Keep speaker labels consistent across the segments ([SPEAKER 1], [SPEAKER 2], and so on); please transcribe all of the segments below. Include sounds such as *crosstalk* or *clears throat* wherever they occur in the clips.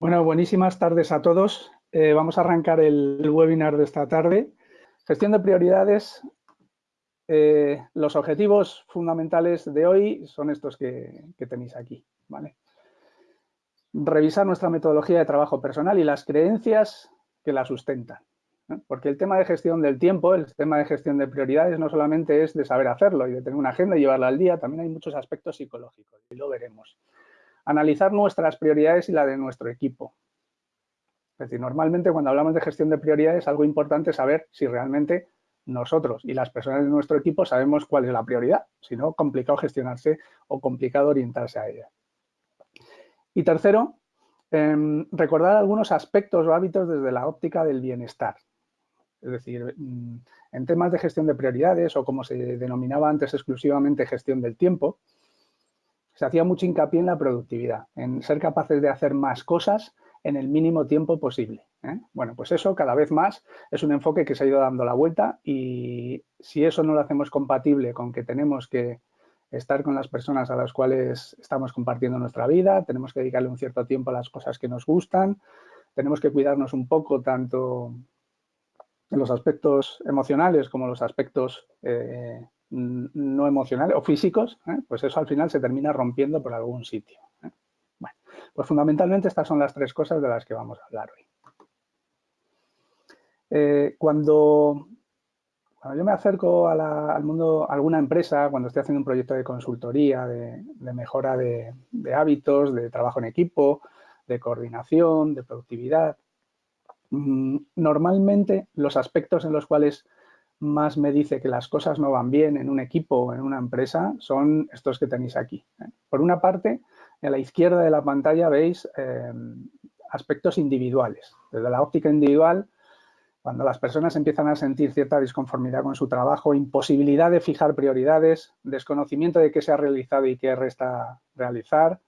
[SPEAKER 1] Bueno, buenísimas tardes a todos. Eh, vamos a arrancar el, webinar de esta tarde. Gestión de prioridades. Eh, los objetivos fundamentales de hoy son estos que, tenéis aquí. ¿vale? Revisar nuestra metodología de trabajo personal y las creencias que la sustentan. Porque el tema de gestión del tiempo, el tema de gestión de prioridades no solamente es de saber hacerlo y de tener una agenda y llevarla al día, también hay muchos aspectos psicológicos y lo veremos analizar nuestras prioridades y la de nuestro equipo. Es decir, normalmente cuando hablamos de gestión de prioridades, algo importante es saber si realmente nosotros y las personas de nuestro equipo sabemos cuál es la prioridad, si no, complicado gestionarse o complicado orientarse a ella. Y tercero, em, recordar algunos aspectos o hábitos desde la óptica del bienestar. Es decir, mm, en temas de gestión de prioridades o como se denominaba antes exclusivamente gestión del tiempo, se hacía mucho hincapié en la productividad, en ser capaces de hacer más cosas en el mínimo tiempo posible. ¿eh? Bueno, pues eso cada vez más es un enfoque que se ha ido dando la vuelta y si eso no lo hacemos compatible con que tenemos que estar con las personas a las cuales estamos compartiendo nuestra vida, tenemos que dedicarle un cierto tiempo a las cosas que nos gustan, tenemos que cuidarnos un poco tanto en los aspectos emocionales como los aspectos eh, no emocionales o físicos, ¿eh? pues eso al final se termina rompiendo por algún sitio. ¿eh? Bueno, pues fundamentalmente estas son las tres cosas de las que vamos a hablar hoy. Eh, cuando, cuando, yo me acerco al mundo, a alguna empresa, cuando estoy haciendo un proyecto de consultoría, de, mejora de, hábitos, de trabajo en equipo, de coordinación, de productividad, mm, normalmente los aspectos en los cuales más me dice que las cosas no van bien en un equipo o en una empresa son estos que tenéis aquí. ¿eh? Por una parte, a la izquierda de la pantalla veis eh, aspectos individuales. Desde la óptica individual, cuando las personas empiezan a sentir cierta disconformidad con su trabajo, imposibilidad de fijar prioridades, desconocimiento de qué se ha realizado y qué resta realizar,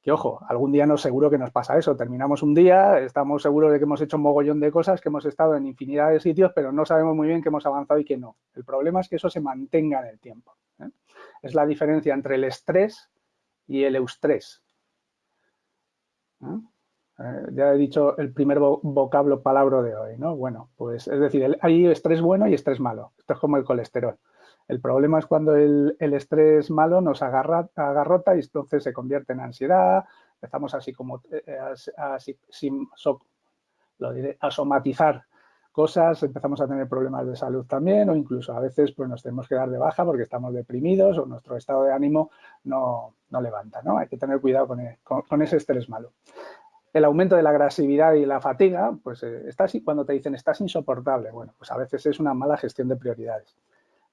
[SPEAKER 1] que ojo, algún día no seguro que nos pasa eso. Terminamos un día, estamos seguros de que hemos hecho un mogollón de cosas, que hemos estado en infinidad de sitios, pero no sabemos muy bien que hemos avanzado y que no. El problema es que eso se mantenga en el tiempo. ¿eh? Es la diferencia entre el estrés y el eustrés. ¿eh? Eh, ya he dicho el primer vocablo palabra de hoy, ¿no? Bueno, pues es decir, hay estrés bueno y estrés malo. Esto es como el colesterol. El problema es cuando el, estrés malo nos agarra, agarrota y entonces se convierte en ansiedad, empezamos así como eh, a, somatizar cosas, empezamos a tener problemas de salud también o incluso a veces pues nos tenemos que dar de baja porque estamos deprimidos o nuestro estado de ánimo no, levanta, ¿no? Hay que tener cuidado con, ese estrés malo. El aumento de la agresividad y la fatiga, pues eh, cuando te dicen estás insoportable, bueno, pues a veces es una mala gestión de prioridades.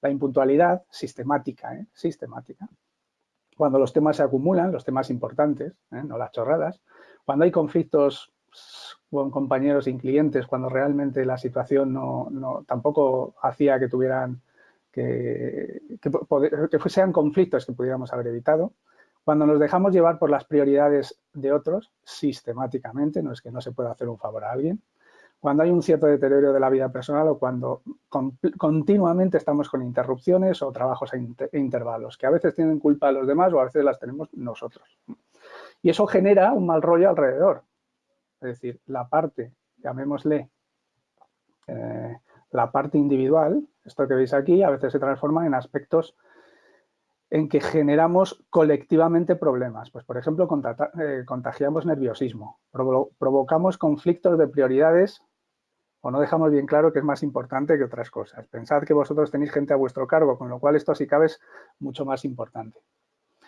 [SPEAKER 1] La impuntualidad sistemática, ¿eh? sistemática. Cuando los temas se acumulan, los temas importantes, ¿eh? no las chorradas. Cuando hay conflictos con compañeros y clientes, cuando realmente la situación no, tampoco hacía que tuvieran que, que, sean conflictos que pudiéramos haber evitado. Cuando nos dejamos llevar por las prioridades de otros, sistemáticamente, no es que no se pueda hacer un favor a alguien, cuando hay un cierto deterioro de la vida personal o cuando continuamente estamos con interrupciones o trabajos a intervalos, que a veces tienen culpa los demás o a veces las tenemos nosotros. Y eso genera un mal rollo alrededor. Es decir, la parte, llamémosle, eh, la parte individual, esto que veis aquí, a veces se transforma en aspectos en que generamos colectivamente problemas. Pues, por ejemplo, eh, contagiamos nerviosismo, provocamos conflictos de prioridades o no dejamos bien claro que es más importante que otras cosas. Pensad que vosotros tenéis gente a vuestro cargo, con lo cual esto si cabe es mucho más importante.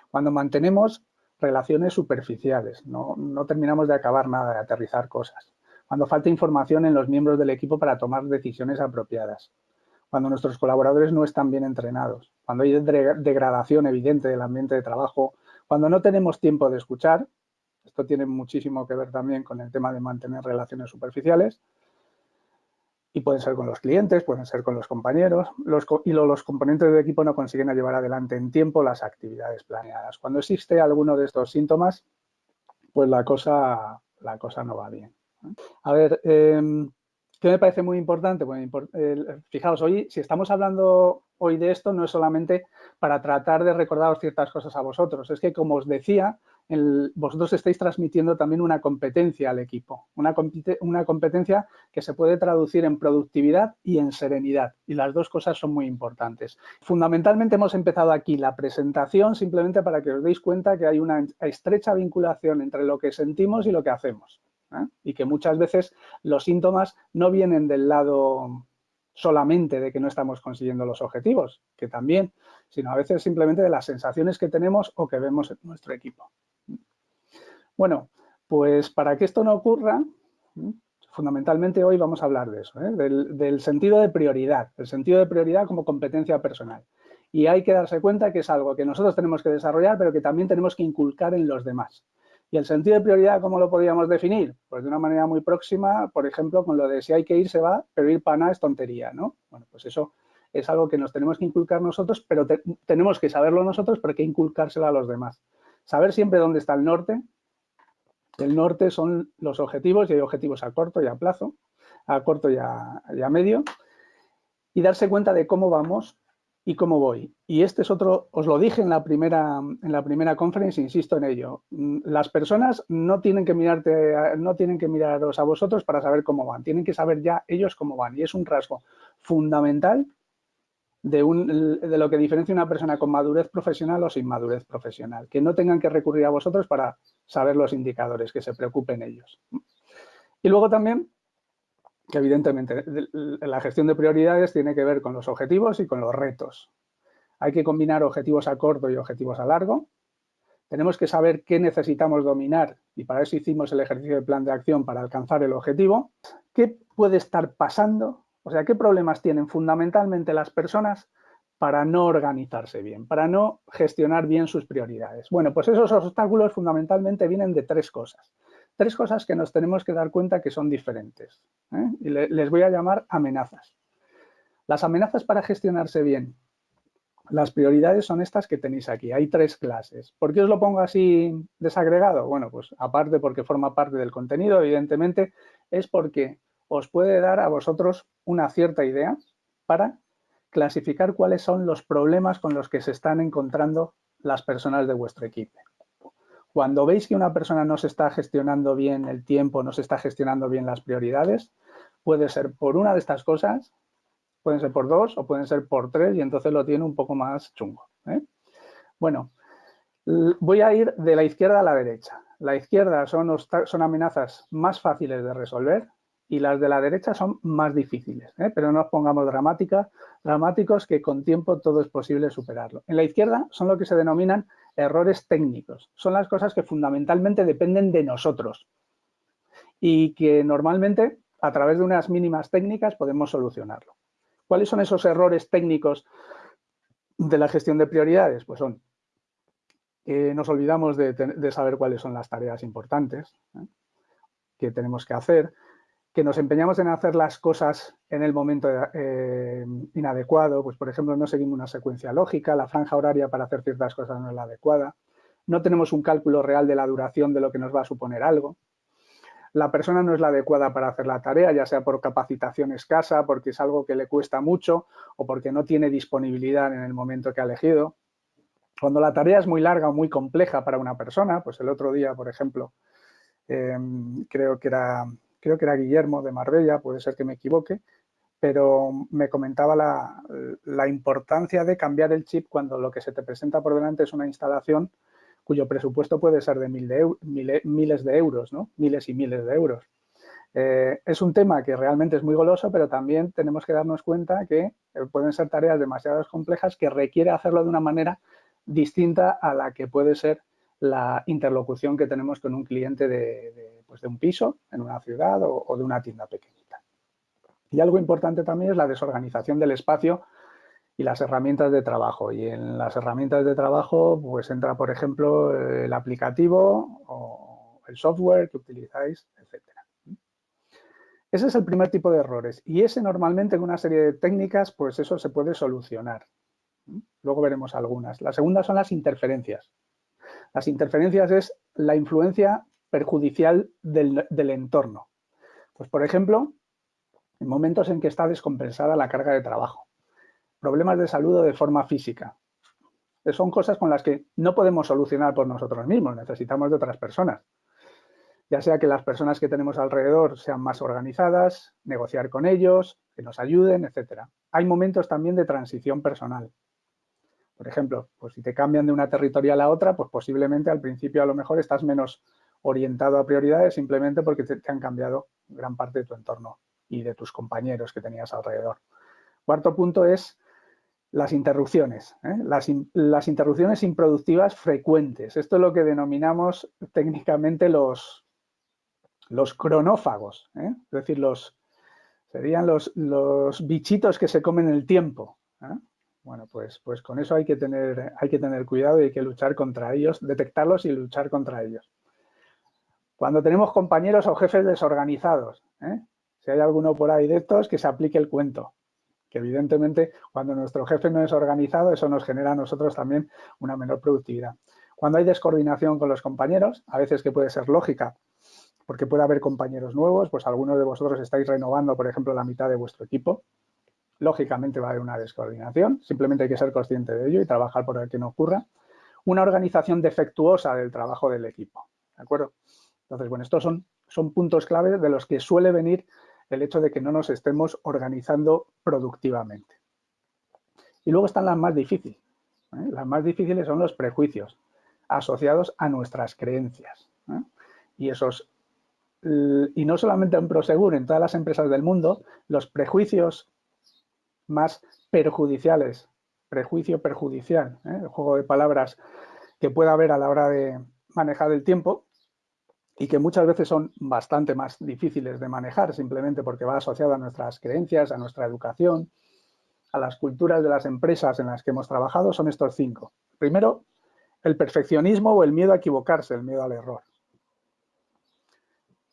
[SPEAKER 1] Cuando mantenemos relaciones superficiales, no, no terminamos de acabar nada, de aterrizar cosas. Cuando falta información en los miembros del equipo para tomar decisiones apropiadas. Cuando nuestros colaboradores no están bien entrenados. Cuando hay degradación evidente del ambiente de trabajo. Cuando no tenemos tiempo de escuchar. Esto tiene muchísimo que ver también con el tema de mantener relaciones superficiales y pueden ser con los clientes, pueden ser con los compañeros, los, y los componentes del equipo no consiguen llevar adelante en tiempo las actividades planeadas. Cuando existe alguno de estos síntomas, pues la cosa, la cosa no va bien. A ver, em, ¿qué me parece muy importante? fijaos, hoy, si estamos hablando hoy de esto, no es solamente para tratar de recordaros ciertas cosas a vosotros, es que, como os decía, vosotros estáis transmitiendo también una competencia al equipo, una, competencia que se puede traducir en productividad y en serenidad, y las dos cosas son muy importantes. Fundamentalmente hemos empezado aquí la presentación simplemente para que os deis cuenta que hay una estrecha vinculación entre lo que sentimos y lo que hacemos, ¿eh? y que muchas veces los síntomas no vienen del lado solamente de que no estamos consiguiendo los objetivos, que también, sino a veces simplemente de las sensaciones que tenemos o que vemos en nuestro equipo. Bueno, pues para que esto no ocurra, fundamentalmente hoy vamos a hablar de eso, ¿eh? del, sentido de prioridad, el sentido de prioridad como competencia personal. Y hay que darse cuenta que es algo que nosotros tenemos que desarrollar, pero que también tenemos que inculcar en los demás. ¿Y el sentido de prioridad cómo lo podríamos definir? Pues de una manera muy próxima, por ejemplo, con lo de si hay que ir, se va, pero ir para nada es tontería, ¿no? Bueno, pues eso es algo que nos tenemos que inculcar nosotros, pero tenemos que saberlo nosotros, pero hay que inculcárselo a los demás. Saber siempre dónde está el norte. El norte son los objetivos, y hay objetivos a corto y a plazo, a corto y a, medio, y darse cuenta de cómo vamos y cómo voy. Y este es otro, os lo dije en la primera, en la primera conferencia, insisto en ello. Mm, las personas no tienen que mirarte, no tienen que miraros a vosotros para saber cómo van, tienen que saber ya ellos cómo van. Y es un rasgo fundamental de, lo que diferencia una persona con madurez profesional o sin madurez profesional. Que no tengan que recurrir a vosotros para saber los indicadores, que se preocupen ellos. Y luego también que evidentemente la gestión de prioridades tiene que ver con los objetivos y con los retos. Hay que combinar objetivos a corto y objetivos a largo. Tenemos que saber qué necesitamos dominar y para eso hicimos el ejercicio de plan de acción para alcanzar el objetivo. ¿Qué puede estar pasando? O sea, ¿qué problemas tienen fundamentalmente las personas para no organizarse bien, para no gestionar bien sus prioridades? Bueno, pues esos obstáculos fundamentalmente vienen de tres cosas tres cosas que nos tenemos que dar cuenta que son diferentes. ¿eh? Y les voy a llamar amenazas. Las amenazas para gestionarse bien. Las prioridades son estas que tenéis aquí. Hay tres clases. ¿Por qué os lo pongo así desagregado? Bueno, pues aparte porque forma parte del contenido, evidentemente, es porque os puede dar a vosotros una cierta idea para clasificar cuáles son los problemas con los que se están encontrando las personas de vuestro equipo. Cuando veis que una persona no se está gestionando bien el tiempo, no se está gestionando bien las prioridades, puede ser por una de estas cosas, pueden ser por dos o pueden ser por tres y entonces lo tiene un poco más chungo. ¿eh? Bueno, voy a ir de la izquierda a la derecha. La izquierda son, son amenazas más fáciles de resolver y las de la derecha son más difíciles, ¿eh? pero no nos pongamos dramáticos que con tiempo todo es posible superarlo. En la izquierda son lo que se denominan errores técnicos. Son las cosas que fundamentalmente dependen de nosotros y que normalmente a través de unas mínimas técnicas podemos solucionarlo. ¿Cuáles son esos errores técnicos de la gestión de prioridades? Pues son que nos olvidamos de, saber cuáles son las tareas importantes ¿eh? que tenemos que hacer, que nos empeñamos en hacer las cosas en el momento eh, inadecuado, pues por ejemplo no seguimos una secuencia lógica, la franja horaria para hacer ciertas cosas no es la adecuada, no tenemos un cálculo real de la duración de lo que nos va a suponer algo, la persona no es la adecuada para hacer la tarea, ya sea por capacitación escasa, porque es algo que le cuesta mucho o porque no tiene disponibilidad en el momento que ha elegido. Cuando la tarea es muy larga o muy compleja para una persona, pues el otro día, por ejemplo, eh, creo que era creo que era Guillermo de Marbella, puede ser que me equivoque, pero me comentaba la, importancia de cambiar el chip cuando lo que se te presenta por delante es una instalación cuyo presupuesto puede ser de, mil de miles de euros, ¿no? miles y miles de euros. Eh, es un tema que realmente es muy goloso, pero también tenemos que darnos cuenta que eh, pueden ser tareas demasiado complejas que requiere hacerlo de una manera distinta a la que puede ser la interlocución que tenemos con un cliente de, pues de un piso en una ciudad o, de una tienda pequeñita. Y algo importante también es la desorganización del espacio y las herramientas de trabajo. Y en las herramientas de trabajo pues entra, por ejemplo, el aplicativo o el software que utilizáis, etcétera. Ese es el primer tipo de errores y ese normalmente con una serie de técnicas pues eso se puede solucionar. Luego veremos algunas. La segunda son las interferencias. Las interferencias es la influencia perjudicial del, entorno. Pues, por ejemplo, en momentos en que está descompensada la carga de trabajo, problemas de salud o de forma física, son cosas con las que no podemos solucionar por nosotros mismos, necesitamos de otras personas. Ya sea que las personas que tenemos alrededor sean más organizadas, negociar con ellos, que nos ayuden, etcétera. Hay momentos también de transición personal. Por ejemplo, pues si te cambian de una territorial a otra, pues posiblemente al principio a lo mejor estás menos orientado a prioridades simplemente porque te, han cambiado gran parte de tu entorno y de tus compañeros que tenías alrededor. Cuarto punto es las interrupciones, ¿eh? las, interrupciones improductivas frecuentes. Esto es lo que denominamos técnicamente los, los cronófagos, ¿eh? es decir, los, serían los, los, bichitos que se comen el tiempo. ¿eh? Bueno, pues, pues con eso hay que, tener, hay que tener cuidado y hay que luchar contra ellos, detectarlos y luchar contra ellos. Cuando tenemos compañeros o jefes desorganizados, si hay alguno por ahí de estos, que se aplique el cuento que evidentemente cuando nuestro jefe no es organizado, eso nos genera a nosotros también una menor productividad. Cuando hay descoordinación con los compañeros, a veces que puede ser lógica, porque puede haber compañeros nuevos, pues algunos de vosotros estáis renovando, por ejemplo, la mitad de vuestro equipo, lógicamente va a haber una descoordinación, simplemente hay que ser consciente de ello y trabajar por el que no ocurra. Una organización defectuosa del trabajo del equipo, ¿de acuerdo? Entonces, bueno, estos son, son puntos clave de los que suele venir el hecho de que no nos estemos organizando productivamente. Y luego están las más difíciles. ¿eh? Las más difíciles son los prejuicios asociados a nuestras creencias. ¿eh? Y esos y no solamente en Prosegur, en todas las empresas del mundo, los prejuicios más perjudiciales, prejuicio perjudicial, ¿eh? el juego de palabras que pueda haber a la hora de manejar el tiempo, y que muchas veces son bastante más difíciles de manejar simplemente porque va asociado a nuestras creencias, a nuestra educación, a las culturas de las empresas en las que hemos trabajado, son estos cinco. Primero, el perfeccionismo o el miedo a equivocarse, el miedo al error.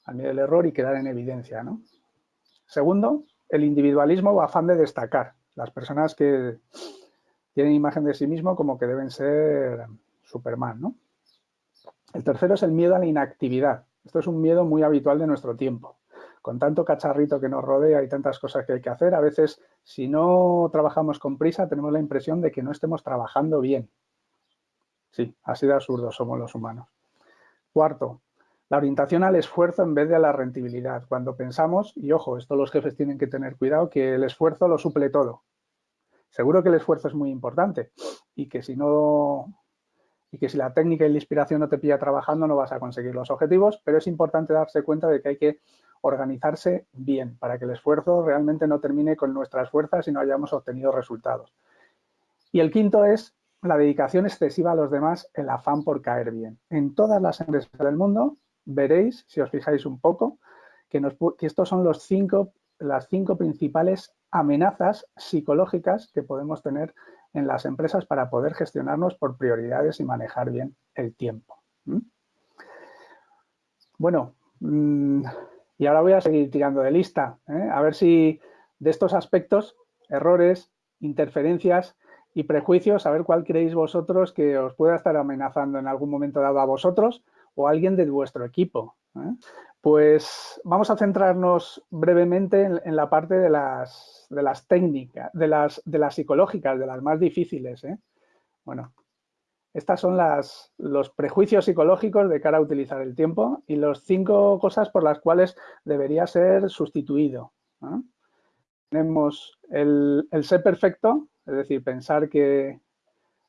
[SPEAKER 1] Al miedo al error y quedar en evidencia. ¿no? Segundo, el individualismo o afán de destacar. Las personas que tienen imagen de sí mismo como que deben ser Superman, ¿no? El tercero es el miedo a la inactividad. Esto es un miedo muy habitual de nuestro tiempo. Con tanto cacharrito que nos rodea y tantas cosas que hay que hacer, a veces si no trabajamos con prisa tenemos la impresión de que no estemos trabajando bien. Sí, así de absurdos somos los humanos. Cuarto, la orientación al esfuerzo en vez de a la rentabilidad. Cuando pensamos, y ojo, esto los jefes tienen que tener cuidado, que el esfuerzo lo suple todo. Seguro que el esfuerzo es muy importante y que si no y que si la técnica y la inspiración no te pilla trabajando no vas a conseguir los objetivos, pero es importante darse cuenta de que hay que organizarse bien para que el esfuerzo realmente no termine con nuestras fuerzas y no hayamos obtenido resultados. Y el quinto es la dedicación excesiva a los demás, el afán por caer bien. En todas las empresas del mundo veréis, si os fijáis un poco, que, estos son los cinco, las cinco principales amenazas psicológicas que podemos tener en las empresas para poder gestionarnos por prioridades y manejar bien el tiempo. Bueno, mm, y ahora voy a seguir tirando de lista, ¿eh? a ver si de estos aspectos, errores, interferencias y prejuicios, a ver cuál creéis vosotros que os pueda estar amenazando en algún momento dado a vosotros o a alguien de vuestro equipo. ¿eh? Pues vamos a centrarnos brevemente en, la parte de las, de las técnicas, de las, de las, psicológicas, de las más difíciles. ¿eh? Bueno, estas son las, los prejuicios psicológicos de cara a utilizar el tiempo y las cinco cosas por las cuales debería ser sustituido. Tenemos el, ser perfecto, es decir, pensar que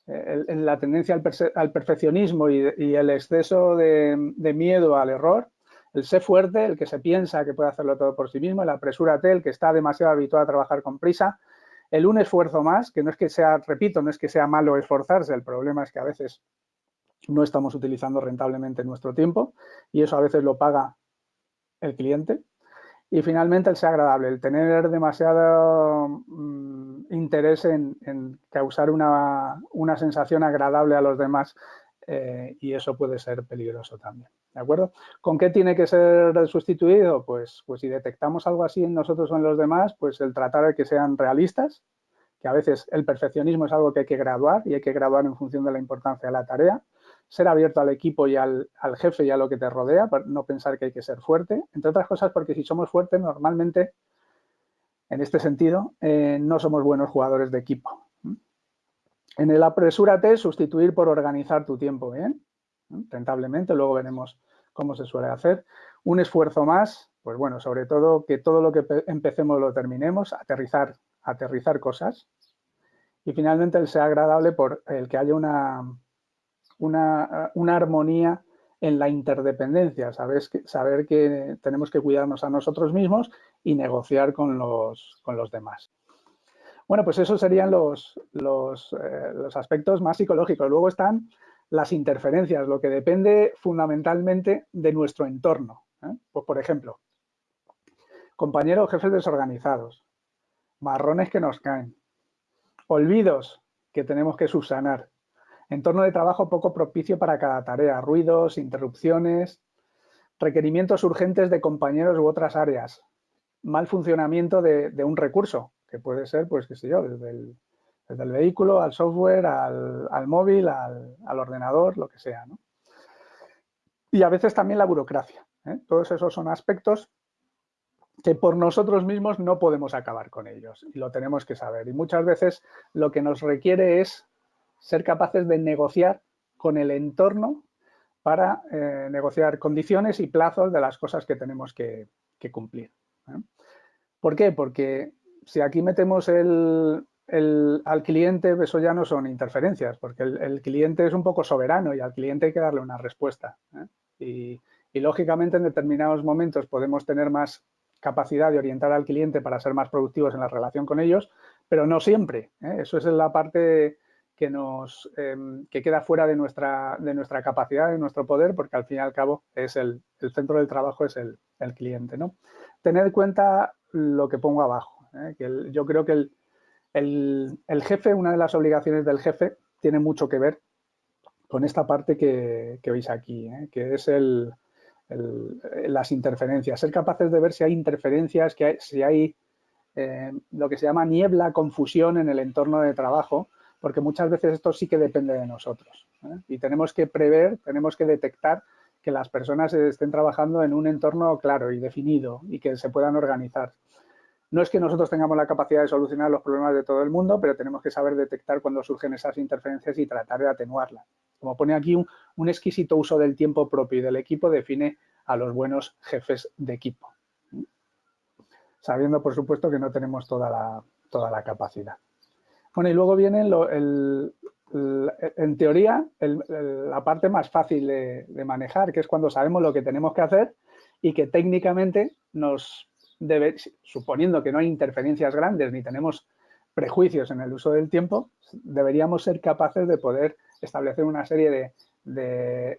[SPEAKER 1] en la tendencia al, perfeccionismo y, el exceso de miedo al error, el sé fuerte, el que se piensa que puede hacerlo todo por sí mismo, el apresúrate, el que está demasiado habituado a trabajar con prisa, el un esfuerzo más, que no es que sea, repito, no es que sea malo esforzarse, el problema es que a veces no estamos utilizando rentablemente nuestro tiempo y eso a veces lo paga el cliente. Y finalmente el ser agradable, el tener demasiado mm, interés en, causar una, una, sensación agradable a los demás eh, y eso puede ser peligroso también. ¿De acuerdo? ¿Con qué tiene que ser sustituido? Pues, pues si detectamos algo así en nosotros o en los demás, pues el tratar de que sean realistas, que a veces el perfeccionismo es algo que hay que graduar y hay que graduar en función de la importancia de la tarea, ser abierto al equipo y al, jefe y a lo que te rodea, no pensar que hay que ser fuerte, entre otras cosas porque si somos fuertes normalmente, en este sentido, eh, no somos buenos jugadores de equipo. En el apresúrate, sustituir por organizar tu tiempo bien, rentablemente, luego veremos cómo se suele hacer. Un esfuerzo más, pues bueno, sobre todo que todo lo que empecemos lo terminemos, aterrizar, aterrizar cosas. Y finalmente el sea agradable por el que haya una, una, armonía en la interdependencia, sabes saber que tenemos que cuidarnos a nosotros mismos y negociar con los, con los demás. Bueno, pues esos serían los, eh, los, aspectos más psicológicos. Luego están las interferencias, lo que depende fundamentalmente de nuestro entorno. ¿eh? Pues, por ejemplo, compañeros jefes desorganizados, marrones que nos caen, olvidos que tenemos que subsanar, entorno de trabajo poco propicio para cada tarea, ruidos, interrupciones, requerimientos urgentes de compañeros u otras áreas, mal funcionamiento de, un recurso, que puede ser, pues qué sé yo, desde el, vehículo al software, al, móvil, al, ordenador, lo que sea. Y a veces también la burocracia. ¿eh? Todos esos son aspectos que por nosotros mismos no podemos acabar con ellos y lo tenemos que saber. Y muchas veces lo que nos requiere es ser capaces de negociar con el entorno para eh, negociar condiciones y plazos de las cosas que tenemos que, cumplir. ¿eh? ¿Por qué? Porque si aquí metemos al cliente, eso ya no son interferencias, porque el, cliente es un poco soberano y al cliente hay que darle una respuesta. ¿eh? Y, lógicamente, en determinados momentos podemos tener más capacidad de orientar al cliente para ser más productivos en la relación con ellos, pero no siempre. Eso es la parte que, nos, em, que queda fuera de nuestra, de nuestra capacidad, de nuestro poder, porque al fin y al cabo es el, el centro del trabajo es el, el, cliente. ¿no? Tener en cuenta lo que pongo abajo. ¿Eh? Que yo creo que el, el, jefe, una de las obligaciones del jefe, tiene mucho que ver con esta parte que, que veis aquí, ¿eh? que es el, las interferencias. Ser capaces de ver si hay interferencias, que si hay eh, lo que se llama niebla, confusión en el entorno de trabajo, porque muchas veces esto sí que depende de nosotros. Y tenemos que prever, tenemos que detectar que las personas estén trabajando en un entorno claro y definido y que se puedan organizar. No es que nosotros tengamos la capacidad de solucionar los problemas de todo el mundo, pero tenemos que saber detectar cuando surgen esas interferencias y tratar de atenuarlas. Como pone aquí, un, exquisito uso del tiempo propio y del equipo define a los buenos jefes de equipo. Sabiendo, por supuesto, que no tenemos toda la, toda la capacidad. Bueno, y luego viene en teoría la parte más fácil de, manejar, que es cuando sabemos lo que tenemos que hacer y que técnicamente nos suponiendo que no hay interferencias grandes ni tenemos prejuicios en el uso del tiempo, deberíamos ser capaces de poder establecer una serie de,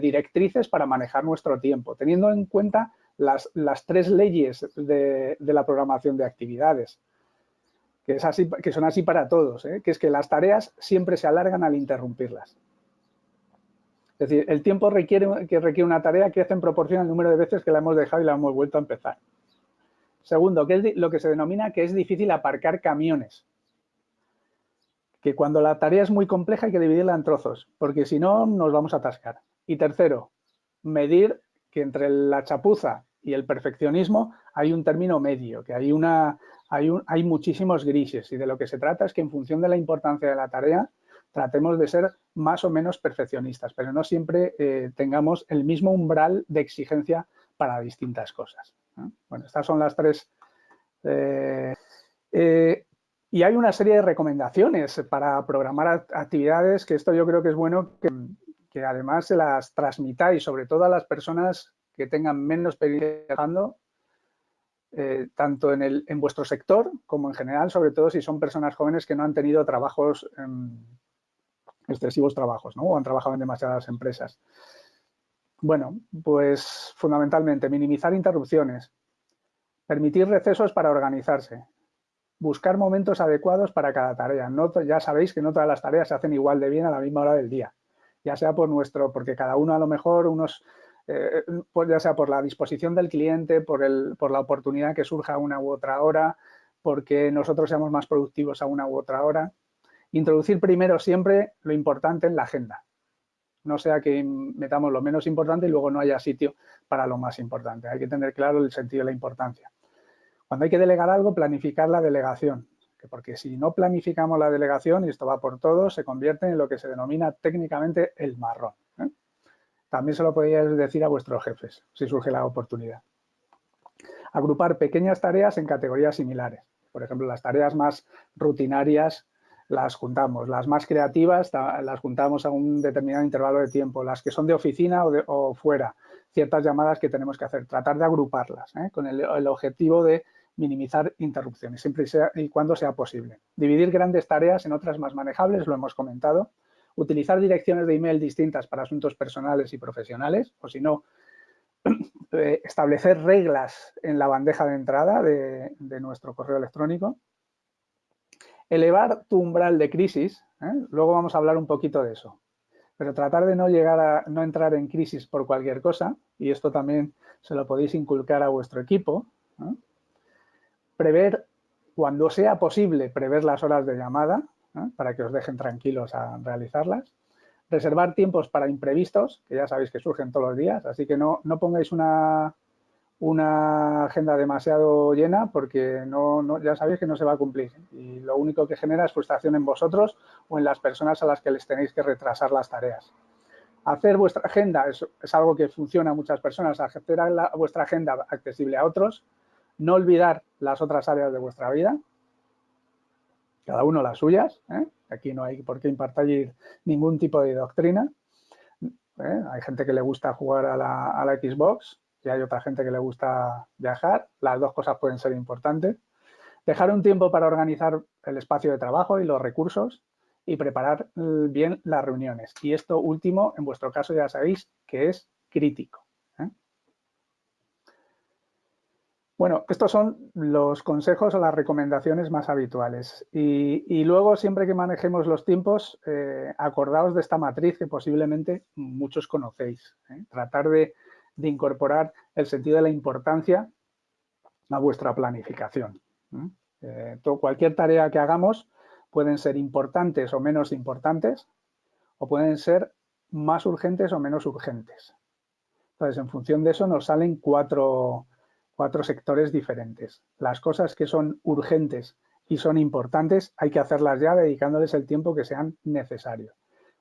[SPEAKER 1] directrices para manejar nuestro tiempo, teniendo en cuenta las, tres leyes de la programación de actividades que, son así para todos, ¿eh? que es que las tareas siempre se alargan al interrumpirlas. Es decir, el tiempo requiere, que requiere una tarea hace en proporción al número de veces que la hemos dejado y la hemos vuelto a empezar. Segundo, que es lo que se denomina que es difícil aparcar camiones. Que cuando la tarea es muy compleja hay que dividirla en trozos, porque si no nos vamos a atascar. Y tercero, medir que entre la chapuza y el perfeccionismo hay un término medio, que hay, una, hay, un, hay muchísimos grises y de lo que se trata es que en función de la importancia de la tarea tratemos de ser más o menos perfeccionistas, pero no siempre eh, tengamos el mismo umbral de exigencia para distintas cosas. Bueno, estas son las tres. Eh, eh, y hay una serie de recomendaciones para programar actividades, que esto yo creo que es bueno que, además se las transmitáis, sobre todo a las personas que tengan menos experiencia trabajando, eh, tanto en, el, en vuestro sector como en general, sobre todo si son personas jóvenes que no han tenido trabajos, em, excesivos trabajos, ¿no? o han trabajado en demasiadas empresas. Bueno, pues fundamentalmente minimizar interrupciones, permitir recesos para organizarse, buscar momentos adecuados para cada tarea. No, ya sabéis que no todas las tareas se hacen igual de bien a la misma hora del día, ya sea por nuestro, porque cada uno a lo mejor unos eh, pues ya sea por la disposición del cliente, por, el, por la oportunidad que surja a una u otra hora, porque nosotros seamos más productivos a una u otra hora. Introducir primero siempre lo importante en la agenda. No sea que metamos lo menos importante y luego no haya sitio para lo más importante. Hay que tener claro el sentido de la importancia. Cuando hay que delegar algo, planificar la delegación. porque si no planificamos la delegación, y esto va por todos, se convierte en lo que se denomina técnicamente el marrón. ¿eh? También se lo podéis decir a vuestros jefes, si surge la oportunidad. Agrupar pequeñas tareas en categorías similares. Por ejemplo, las tareas más rutinarias las juntamos, las más creativas las juntamos a un determinado intervalo de tiempo, las que son de oficina o, fuera, ciertas llamadas que tenemos que hacer, tratar de agruparlas ¿eh? con el, objetivo de minimizar interrupciones, siempre y cuando sea posible. Dividir grandes tareas en otras más manejables, lo hemos comentado. Utilizar direcciones de email distintas para asuntos personales y profesionales, o si no, *clears throat* eh, establecer reglas en la bandeja de entrada de, nuestro correo electrónico. Elevar tu umbral de crisis, ¿eh? luego vamos a hablar un poquito de eso, pero tratar de no llegar a no entrar en crisis por cualquier cosa, y esto también se lo podéis inculcar a vuestro equipo. Prever, cuando sea posible, prever las horas de llamada, para que os dejen tranquilos a realizarlas reservar tiempos para imprevistos, que ya sabéis que surgen todos los días, así que no, no pongáis una, una agenda demasiado llena porque no, ya sabéis que no se va a cumplir y lo único que genera es frustración en vosotros o en las personas a las que les tenéis que retrasar las tareas. Hacer vuestra agenda es, algo que funciona a muchas personas, hacer vuestra agenda accesible a otros, no olvidar las otras áreas de vuestra vida, cada uno las suyas, ¿eh? Aquí no hay por qué impartir ningún tipo de doctrina. ¿eh? Hay gente que le gusta jugar a la, Xbox y hay otra gente que le gusta viajar. Las dos cosas pueden ser importantes. Dejar un tiempo para organizar el espacio de trabajo y los recursos y preparar eh, bien las reuniones. Y esto último, en vuestro caso ya sabéis que es crítico. Bueno, estos son los consejos o las recomendaciones más habituales. Y, luego, siempre que manejemos los tiempos, eh, acordaos de esta matriz que posiblemente muchos conocéis. ¿eh? Tratar de, incorporar el sentido de la importancia a vuestra planificación. ¿eh? cualquier tarea que hagamos pueden ser importantes o menos importantes o pueden ser más urgentes o menos urgentes. Entonces, en función de eso nos salen cuatro cuatro sectores diferentes. Las cosas que son urgentes y son importantes hay que hacerlas ya dedicándoles el tiempo que sean necesarios.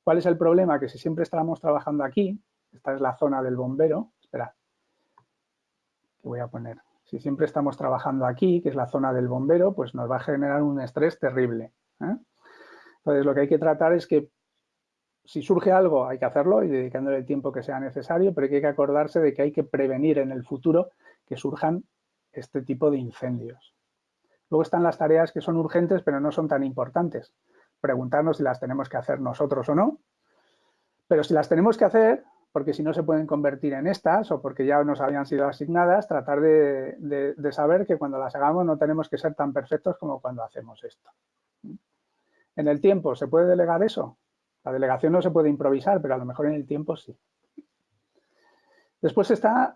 [SPEAKER 1] ¿Cuál es el problema? Que si siempre estamos trabajando aquí, esta es la zona del bombero, voy a poner, si siempre estamos trabajando aquí, que es la zona del bombero, pues nos va a generar un estrés terrible. ¿eh? Entonces, lo que hay que tratar es que si surge algo hay que hacerlo y dedicándole el tiempo que sea necesario, pero hay que acordarse de que hay que prevenir en el futuro que surjan este tipo de incendios. Luego están las tareas que son urgentes pero no son tan importantes. Preguntarnos si las tenemos que hacer nosotros o no. Pero si las tenemos que hacer, porque si no se pueden convertir en estas o porque ya nos habían sido asignadas, tratar de, saber que cuando las hagamos no tenemos que ser tan perfectos como cuando hacemos esto. En el tiempo, ¿se puede delegar eso? La delegación no se puede improvisar, pero a lo mejor en el tiempo sí. Después están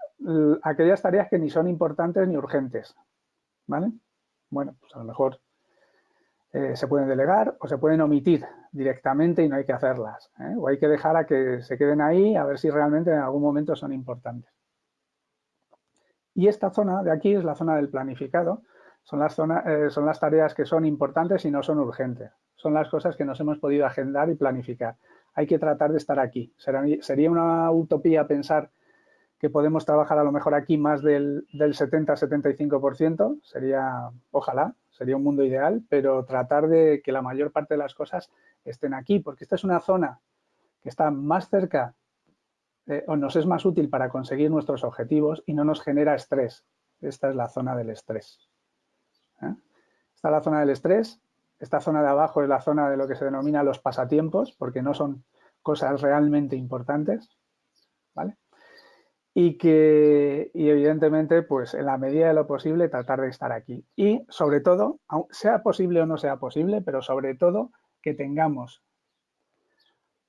[SPEAKER 1] aquellas tareas que ni son importantes ni urgentes. ¿Vale? Bueno, pues a lo mejor eh, se pueden delegar o se pueden omitir directamente y no hay que hacerlas. ¿eh? O hay que dejar a que se queden ahí a ver si realmente en algún momento son importantes. Y esta zona de aquí es la zona del planificado. Son las, eh, son las tareas que son importantes y no son urgentes. Son las cosas que nos hemos podido agendar y planificar. Hay que tratar de estar aquí. sería una utopía pensar que podemos trabajar a lo mejor aquí más del, 70-75%, sería, ojalá, sería un mundo ideal, pero tratar de que la mayor parte de las cosas estén aquí, porque esta es una zona que está más cerca eh, o nos es más útil para conseguir nuestros objetivos y no nos genera estrés. Esta es la zona del estrés. ¿eh? Esta es la zona del estrés, esta zona de abajo es la zona de lo que se denomina los pasatiempos, porque no son cosas realmente importantes, ¿vale? Y que y evidentemente pues en la medida de lo posible tratar de estar aquí. Y sobre todo sea posible o no sea posible pero sobre todo que tengamos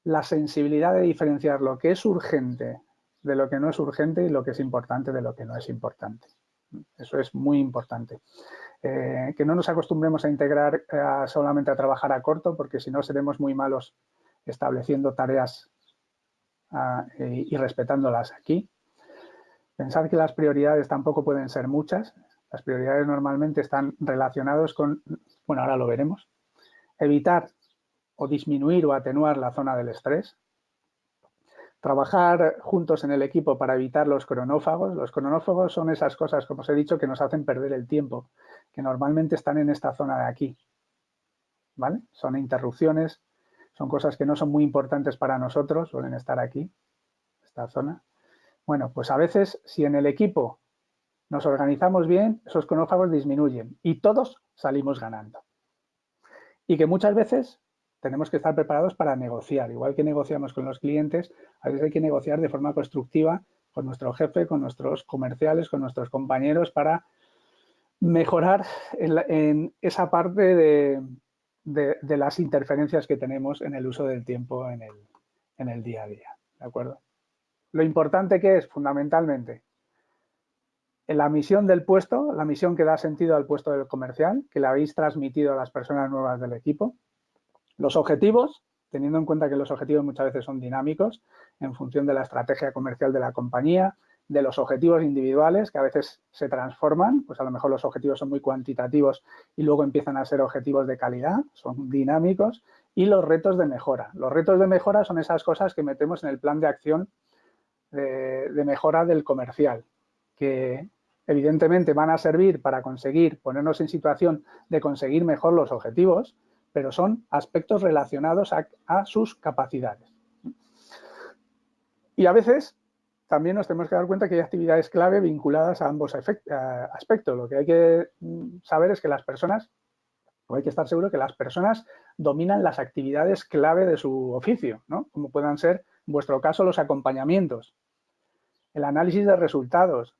[SPEAKER 1] la sensibilidad de diferenciar lo que es urgente de lo que no es urgente y lo que es importante de lo que no es importante. Eso es muy importante. Eh, que no nos acostumbremos a integrar solamente a trabajar a corto porque si no seremos muy malos estableciendo tareas ah, y respetándolas aquí Pensar que las prioridades tampoco pueden ser muchas. Las prioridades normalmente están relacionados con, bueno, ahora lo veremos, evitar o disminuir o atenuar la zona del estrés, trabajar juntos en el equipo para evitar los cronófagos. Los cronófagos son esas cosas, como os he dicho, que nos hacen perder el tiempo, que normalmente están en esta zona de aquí. ¿Vale? Son interrupciones, son cosas que no son muy importantes para nosotros, suelen estar aquí, esta zona. Bueno, pues a veces si en el equipo nos organizamos bien, esos cronófagos disminuyen y todos salimos ganando. Y que muchas veces tenemos que estar preparados para negociar. Igual que negociamos con los clientes, a veces hay que negociar de forma constructiva con nuestro jefe, con nuestros comerciales, con nuestros compañeros para mejorar en, esa parte de, las interferencias que tenemos en el uso del tiempo en el, en el día a día. ¿De acuerdo? Lo importante que es, fundamentalmente, la misión del puesto, la misión que da sentido al puesto del comercial, que le habéis transmitido a las personas nuevas del equipo. Los objetivos, teniendo en cuenta que los objetivos muchas veces son dinámicos en función de la estrategia comercial de la compañía, de los objetivos individuales que a veces se transforman, pues a lo mejor los objetivos son muy cuantitativos y luego empiezan a ser objetivos de calidad, son dinámicos, y los retos de mejora. Los retos de mejora son esas cosas que metemos en el plan de acción de, mejora del comercial, que evidentemente van a servir para conseguir, ponernos en situación de conseguir mejor los objetivos, pero son aspectos relacionados a, sus capacidades. Y a veces también nos tenemos que dar cuenta que hay actividades clave vinculadas a ambos aspectos. Lo que hay que mm, saber es que las personas, o hay que estar seguro que las personas dominan las actividades clave de su oficio, ¿no? como puedan ser, en vuestro caso, los acompañamientos, el análisis de resultados,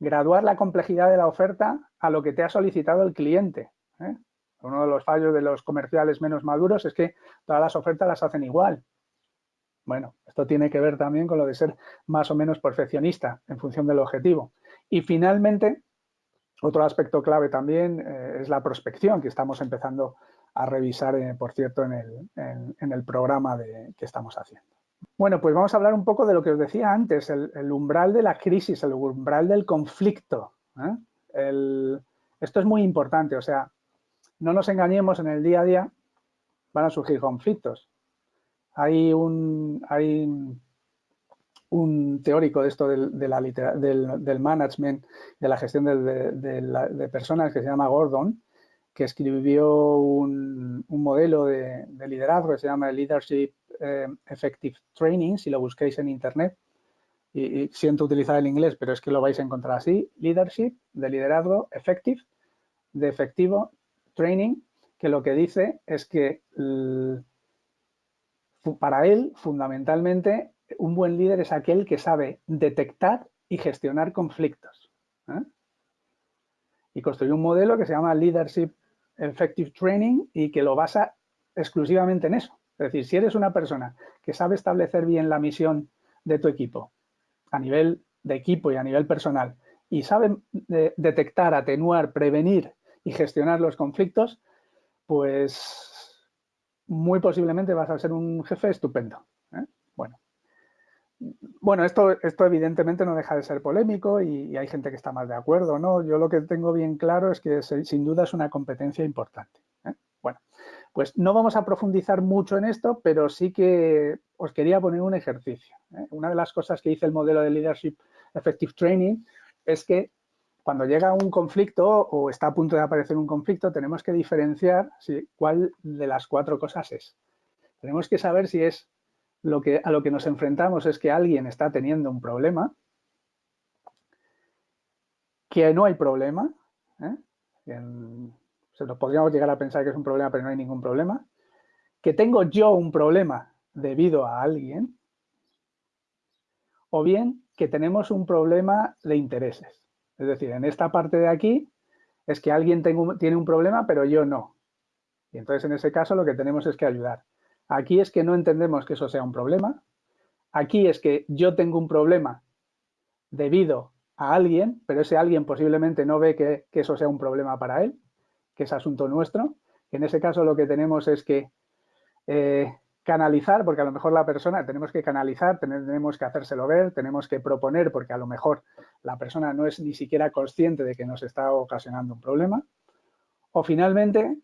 [SPEAKER 1] graduar la complejidad de la oferta a lo que te ha solicitado el cliente. ¿eh? Uno de los fallos de los comerciales menos maduros es que todas las ofertas las hacen igual. Bueno, esto tiene que ver también con lo de ser más o menos perfeccionista en función del objetivo. Y finalmente, otro aspecto clave también eh, es la prospección que estamos empezando a revisar, eh, por cierto, en el, programa que estamos haciendo. Bueno, pues vamos a hablar un poco de lo que os decía antes, el, umbral de la crisis, el umbral del conflicto. ¿eh? esto es muy importante, o sea, no nos engañemos, en el día a día van a surgir conflictos. Hay un, hay un teórico de esto del, de la del, del, management, de la gestión de, personas que se llama Gordon, que escribió un, modelo de, liderazgo que se llama Leadership eh, Effective Training, si lo busquéis en internet. Y, y, siento utilizar el inglés, pero es que lo vais a encontrar así. Leadership, de liderazgo, effective, de efectivo Training, que lo que dice es que para él, fundamentalmente, un buen líder es aquel que sabe detectar y gestionar conflictos. ¿eh? Y construyó un modelo que se llama Leadership Effective Training y que lo basa exclusivamente en eso. Es decir, si eres una persona que sabe establecer bien la misión de tu equipo a nivel de equipo y a nivel personal y sabe eh, detectar, atenuar, prevenir y gestionar los conflictos, pues muy posiblemente vas a ser un jefe estupendo. Bueno, esto, esto evidentemente no deja de ser polémico y, hay gente que está más de acuerdo, ¿no? Yo lo que tengo bien claro es que sin duda es una competencia importante. ¿eh? Bueno, pues no vamos a profundizar mucho en esto, pero sí que os quería poner un ejercicio. ¿eh? Una de las cosas que dice el modelo de Leadership Effective Training es que cuando llega un conflicto o está a punto de aparecer un conflicto, tenemos que diferenciar cuál de las cuatro cosas es. Tenemos que saber si es lo que, a lo que nos enfrentamos es que alguien está teniendo un problema, que no hay problema, ¿eh? se lo podríamos llegar a pensar que es un problema, pero no hay ningún problema, que tengo yo un problema debido a alguien, o bien que tenemos un problema de intereses. Es decir, en esta parte de aquí es que alguien tiene un problema, pero yo no. Y entonces en ese caso lo que tenemos es que ayudar. Aquí es que no entendemos que eso sea un problema. Aquí es que yo tengo un problema debido a alguien, pero ese alguien posiblemente no ve que, eso sea un problema para él, que es asunto nuestro. En ese caso lo que tenemos es que eh, canalizar, porque a lo mejor la persona, tenemos que canalizar, tenemos que hacérselo ver, tenemos que proponer, porque a lo mejor la persona no es ni siquiera consciente de que nos está ocasionando un problema. O finalmente,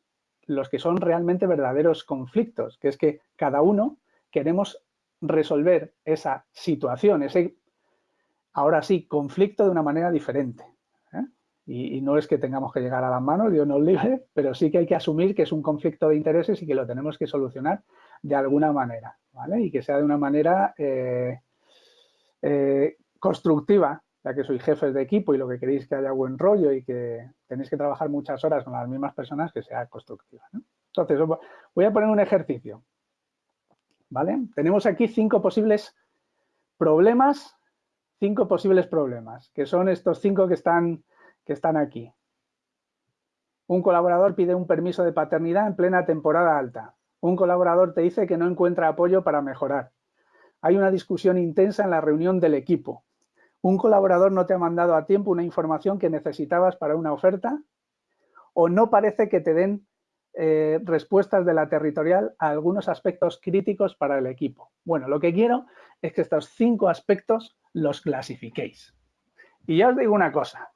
[SPEAKER 1] los que son realmente verdaderos conflictos, que es que cada uno queremos resolver esa situación, ese, ahora sí, conflicto de una manera diferente. ¿eh? Y, no es que tengamos que llegar a las manos, Dios nos libre, pero sí que hay que asumir que es un conflicto de intereses y que lo tenemos que solucionar de alguna manera, ¿vale? Y que sea de una manera eh, eh, constructiva, ya que sois jefes de equipo y lo que queréis que haya buen rollo y que tenéis que trabajar muchas horas con las mismas personas, que sea constructiva. Entonces, voy a poner un ejercicio. ¿Vale? Tenemos aquí cinco posibles problemas, cinco posibles problemas, que son estos cinco que están, que están aquí. Un colaborador pide un permiso de paternidad en plena temporada alta. Un colaborador te dice que no encuentra apoyo para mejorar. Hay una discusión intensa en la reunión del equipo. Un colaborador no te ha mandado a tiempo una información que necesitabas para una oferta o no parece que te den eh, respuestas de la territorial a algunos aspectos críticos para el equipo. Bueno, lo que quiero es que estos cinco aspectos los clasifiquéis. Y ya os digo una cosa,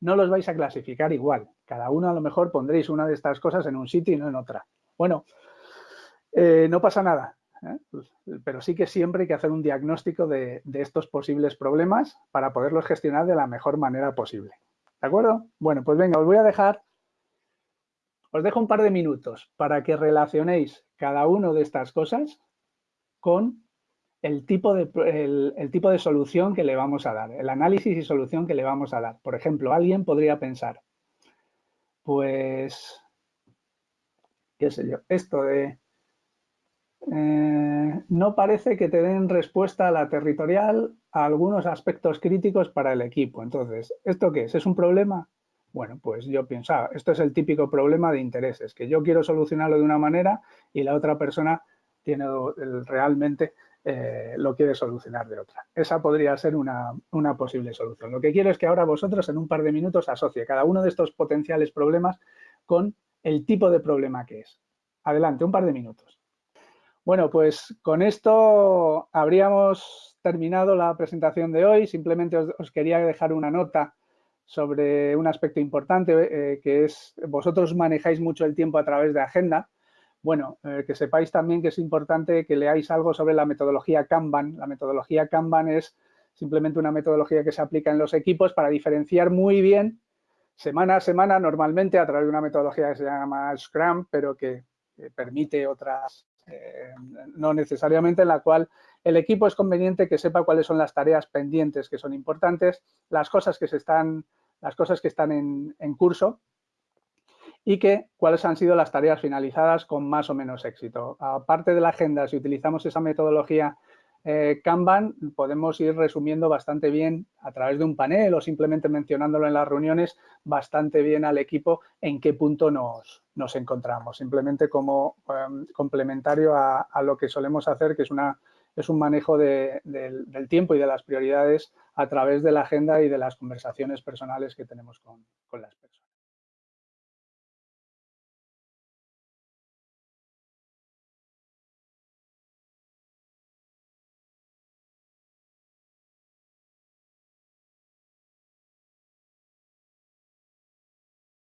[SPEAKER 1] no los vais a clasificar igual. Cada uno a lo mejor pondréis una de estas cosas en un sitio y no en otra. Bueno, eh, no pasa nada, ¿eh? pero sí que siempre hay que hacer un diagnóstico de, estos posibles problemas para poderlos gestionar de la mejor manera posible. ¿De acuerdo? Bueno, pues venga, os voy a dejar, os dejo un par de minutos para que relacionéis cada una de estas cosas con el tipo, de, el tipo de solución que le vamos a dar, el análisis y solución que le vamos a dar. Por ejemplo, alguien podría pensar, pues, qué sé yo, esto de eh, no parece que te den respuesta a la territorial a algunos aspectos críticos para el equipo. Entonces, ¿esto qué es? ¿Es un problema? Bueno, pues yo pensaba, esto es el típico problema de intereses, que yo quiero solucionarlo de una manera y la otra persona tiene realmente eh, lo quiere solucionar de otra. Esa podría ser una, una, posible solución. Lo que quiero es que ahora vosotros en un par de minutos asocie cada uno de estos potenciales problemas con el tipo de problema que es. Adelante, un par de minutos. Bueno, pues con esto habríamos terminado la presentación de hoy. Simplemente os, quería dejar una nota sobre un aspecto importante, eh, que es vosotros manejáis mucho el tiempo a través de agenda. Bueno, eh, que sepáis también que es importante que leáis algo sobre la metodología Kanban. La metodología Kanban es simplemente una metodología que se aplica en los equipos para diferenciar muy bien semana a semana, normalmente a través de una metodología que se llama Scrum, pero que permite otras no necesariamente en la cual el equipo es conveniente que sepa cuáles son las tareas pendientes que son importantes, las cosas que, se están, las cosas que están en, curso y que cuáles han sido las tareas finalizadas con más o menos éxito. Aparte de la agenda, si utilizamos esa metodología eh, Kanban, podemos ir resumiendo bastante bien a través de un panel o simplemente mencionándolo en las reuniones bastante bien al equipo en qué punto nos, nos encontramos, simplemente como em, complementario a, lo que solemos hacer, que es, una, es un manejo del tiempo y de las prioridades a través de la agenda y de las conversaciones personales que tenemos con las personas.